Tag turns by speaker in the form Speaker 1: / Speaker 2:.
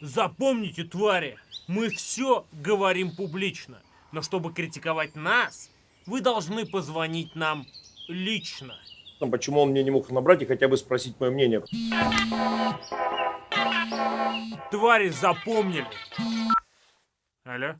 Speaker 1: Запомните, твари, мы все говорим публично. Но чтобы критиковать нас, вы должны позвонить нам лично.
Speaker 2: Там, Почему он мне не мог набрать и хотя бы спросить мое мнение?
Speaker 1: Твари запомнили. Алло?